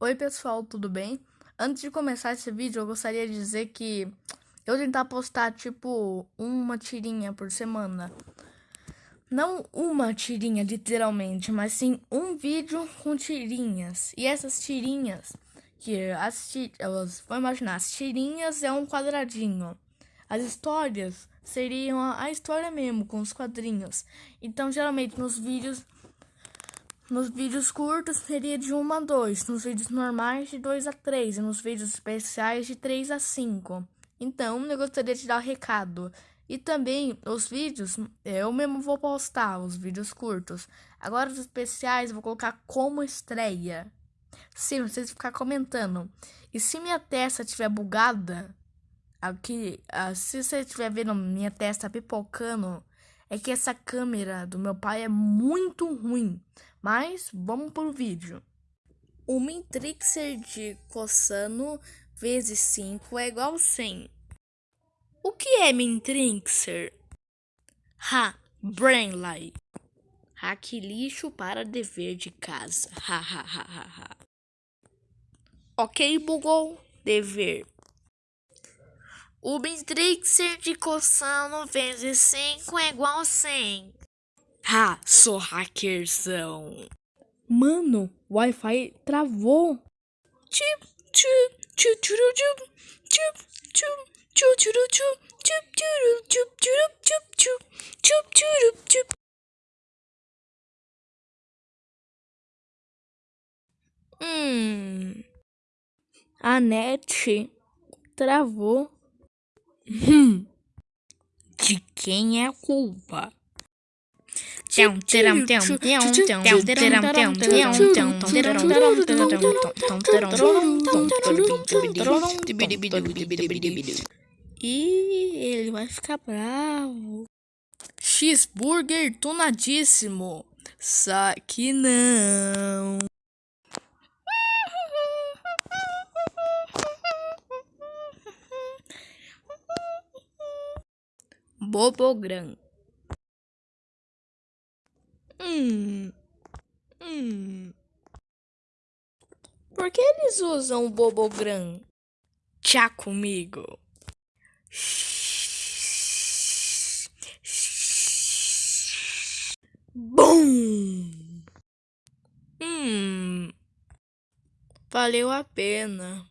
Oi pessoal, tudo bem? Antes de começar esse vídeo, eu gostaria de dizer que eu tentar postar tipo uma tirinha por semana. Não uma tirinha, literalmente, mas sim um vídeo com tirinhas. E essas tirinhas, que as tirinhas, vou imaginar, as tirinhas é um quadradinho. As histórias seriam a história mesmo, com os quadrinhos. Então, geralmente nos vídeos nos vídeos curtos seria de 1 a 2, nos vídeos normais de 2 a 3 e nos vídeos especiais de 3 a 5. Então, eu gostaria de dar um recado. E também os vídeos, eu mesmo vou postar os vídeos curtos. Agora os especiais eu vou colocar como estreia. Sim, vocês ficar comentando. E se minha testa estiver bugada, aqui, ah, se você estiver vendo minha testa pipocando, é que essa câmera do meu pai é muito ruim. Mas vamos pro vídeo. O Mintrixer de cossano vezes 5 é igual a 100. O que é Mintrixer? Ha, Brainlight. Hack lixo para dever de casa. Ha, ha, ha, ha, ha. Ok, bugou. Dever. O matrixer de cossano vezes 5 é igual a 100. Ha, sou hackerzão. Mano, o Wi-Fi travou. Tchup, tchup, tchup, tchup, tchup, tchup, tchup. Hum, a net travou. Hum. De quem é a culpa? E ele vai ficar bravo. Cheeseburger tunadíssimo. Só que não. Bobogrão. Hum. Hum. Por que eles usam o Bobogram? Tchá comigo. Bum! Hum. Valeu a pena.